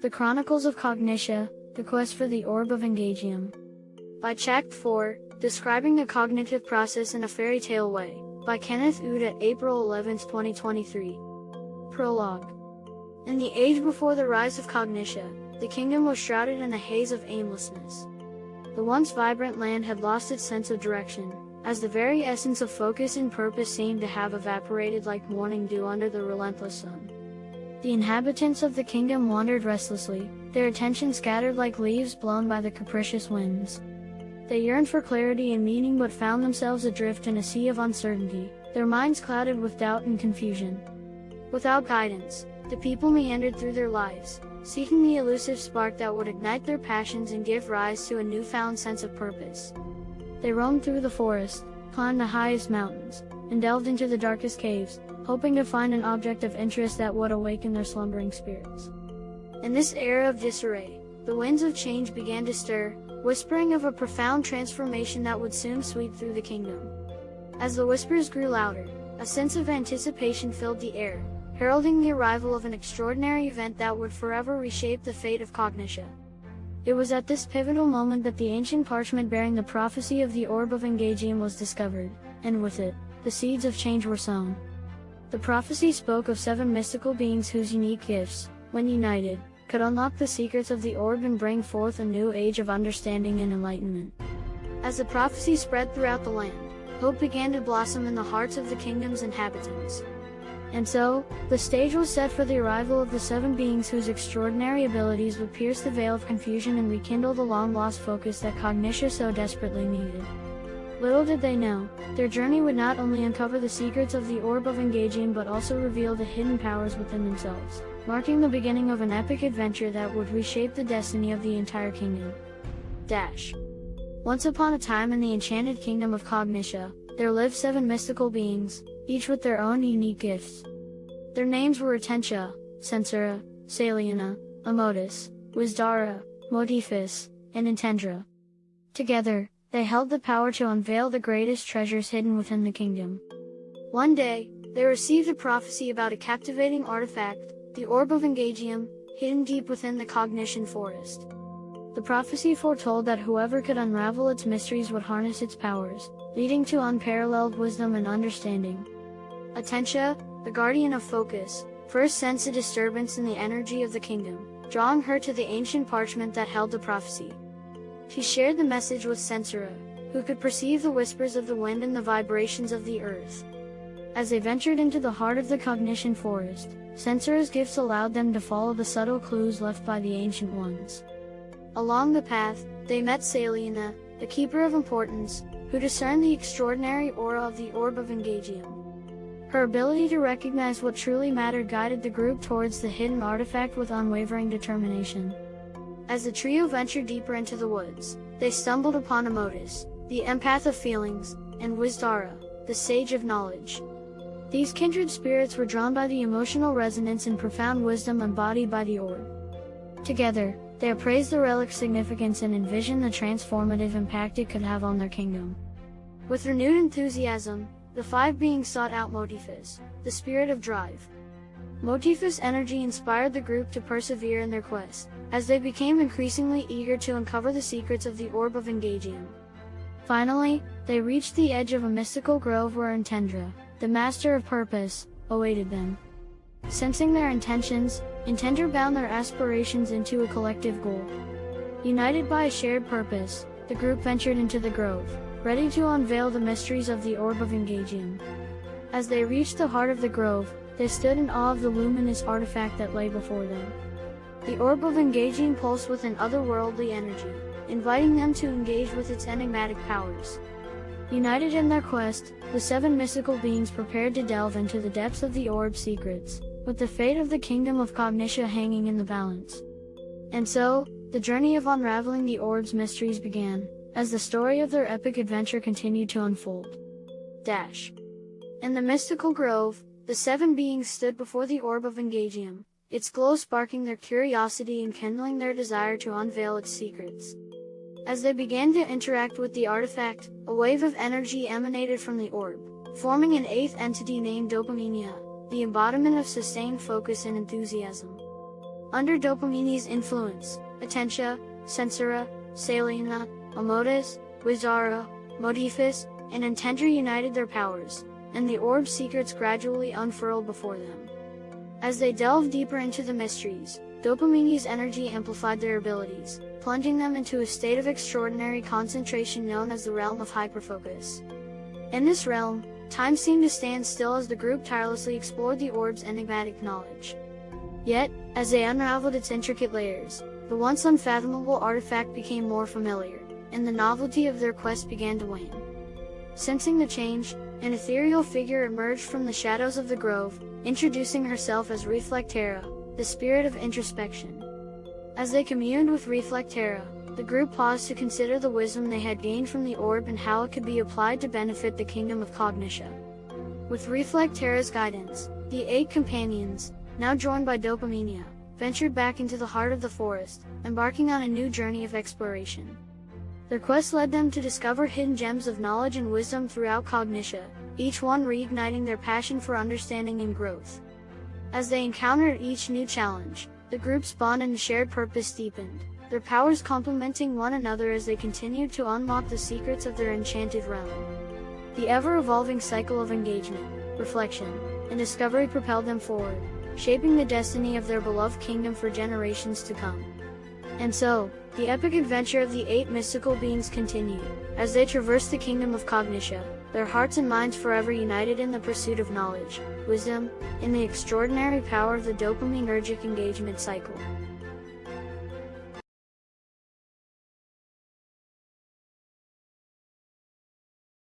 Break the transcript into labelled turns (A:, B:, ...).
A: The Chronicles of Cognitia, The Quest for the Orb of Engagium. By Chact 4, Describing the Cognitive Process in a Fairy Tale Way, by Kenneth Uda, April 11, 2023. Prologue. In the age before the rise of Cognitia, the kingdom was shrouded in a haze of aimlessness. The once vibrant land had lost its sense of direction, as the very essence of focus and purpose seemed to have evaporated like morning dew under the relentless sun. The inhabitants of the kingdom wandered restlessly, their attention scattered like leaves blown by the capricious winds. They yearned for clarity and meaning but found themselves adrift in a sea of uncertainty, their minds clouded with doubt and confusion. Without guidance, the people meandered through their lives, seeking the elusive spark that would ignite their passions and give rise to a newfound sense of purpose. They roamed through the forest, climbed the highest mountains, and delved into the darkest caves, hoping to find an object of interest that would awaken their slumbering spirits. In this era of disarray, the winds of change began to stir, whispering of a profound transformation that would soon sweep through the kingdom. As the whispers grew louder, a sense of anticipation filled the air, heralding the arrival of an extraordinary event that would forever reshape the fate of Cognitia. It was at this pivotal moment that the ancient parchment bearing the prophecy of the Orb of Engagium was discovered, and with it, the seeds of change were sown. The prophecy spoke of seven mystical beings whose unique gifts, when united, could unlock the secrets of the orb and bring forth a new age of understanding and enlightenment. As the prophecy spread throughout the land, hope began to blossom in the hearts of the kingdom's inhabitants. And so, the stage was set for the arrival of the seven beings whose extraordinary abilities would pierce the veil of confusion and rekindle the long-lost focus that Cognitia so desperately needed. Little did they know, their journey would not only uncover the secrets of the Orb of Engagium but also reveal the hidden powers within themselves, marking the beginning of an epic adventure that would reshape the destiny of the entire kingdom. Dash. Once upon a time in the enchanted kingdom of Cognitia, there lived seven mystical beings, each with their own unique gifts. Their names were Atentia, Censura, Saliana, Amotus, Wisdara, Modifus, and Intendra. Together, they held the power to unveil the greatest treasures hidden within the kingdom. One day, they received a prophecy about a captivating artifact, the Orb of Engagium, hidden deep within the Cognition Forest. The prophecy foretold that whoever could unravel its mysteries would harness its powers, leading to unparalleled wisdom and understanding. Atentia, the guardian of focus, first sensed a disturbance in the energy of the kingdom, drawing her to the ancient parchment that held the prophecy. She shared the message with Censura, who could perceive the whispers of the wind and the vibrations of the earth. As they ventured into the heart of the cognition forest, Censura's gifts allowed them to follow the subtle clues left by the Ancient Ones. Along the path, they met Salina, the Keeper of Importance, who discerned the extraordinary aura of the Orb of Engagium. Her ability to recognize what truly mattered guided the group towards the hidden artifact with unwavering determination. As the trio ventured deeper into the woods, they stumbled upon Amotus, the empath of feelings, and Wisdara, the sage of knowledge. These kindred spirits were drawn by the emotional resonance and profound wisdom embodied by the orb. Together, they appraised the relic's significance and envisioned the transformative impact it could have on their kingdom. With renewed enthusiasm, the five beings sought out Motifus, the spirit of drive. Motifus' energy inspired the group to persevere in their quest, as they became increasingly eager to uncover the secrets of the Orb of Engagium. Finally, they reached the edge of a mystical grove where Intendra, the Master of Purpose, awaited them. Sensing their intentions, Intendra bound their aspirations into a collective goal. United by a shared purpose, the group ventured into the grove, ready to unveil the mysteries of the Orb of Engagium. As they reached the heart of the grove, they stood in awe of the luminous artifact that lay before them. The orb of Engagium pulsed with an otherworldly energy, inviting them to engage with its enigmatic powers. United in their quest, the seven mystical beings prepared to delve into the depths of the orb's secrets, with the fate of the kingdom of Cognitia hanging in the balance. And so, the journey of unraveling the orb's mysteries began, as the story of their epic adventure continued to unfold. Dash. In the mystical grove, the seven beings stood before the orb of Engagium, its glow sparking their curiosity and kindling their desire to unveil its secrets. As they began to interact with the artifact, a wave of energy emanated from the orb, forming an eighth entity named Dopaminia, the embodiment of sustained focus and enthusiasm. Under Dopaminia's influence, Atentia, Censura, Salina, Amotus, Wisdara, Modiphius, and Intendra united their powers, and the orb's secrets gradually unfurled before them. As they delved deeper into the mysteries, Dopaminia's energy amplified their abilities, plunging them into a state of extraordinary concentration known as the realm of hyperfocus. In this realm, time seemed to stand still as the group tirelessly explored the orb's enigmatic knowledge. Yet, as they unraveled its intricate layers, the once unfathomable artifact became more familiar, and the novelty of their quest began to wane. Sensing the change, an ethereal figure emerged from the shadows of the grove, introducing herself as Reflectera, the spirit of introspection. As they communed with Reflectera, the group paused to consider the wisdom they had gained from the orb and how it could be applied to benefit the kingdom of Cognitia. With Reflectera's guidance, the eight companions, now joined by Dopaminia, ventured back into the heart of the forest, embarking on a new journey of exploration. Their quest led them to discover hidden gems of knowledge and wisdom throughout Cognitia, each one reigniting their passion for understanding and growth. As they encountered each new challenge, the group's bond and shared purpose deepened, their powers complementing one another as they continued to unlock the secrets of their enchanted realm. The ever-evolving cycle of engagement, reflection, and discovery propelled them forward, shaping the destiny of their beloved kingdom for generations to come. And so, the epic adventure of the eight mystical beings continued, as they traversed the kingdom of Cognitia, their hearts and minds forever united in the pursuit of knowledge, wisdom, and the extraordinary power of the dopaminergic engagement cycle.